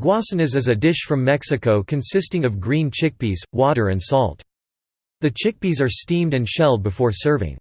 Guasanas is a dish from Mexico consisting of green chickpeas, water and salt. The chickpeas are steamed and shelled before serving.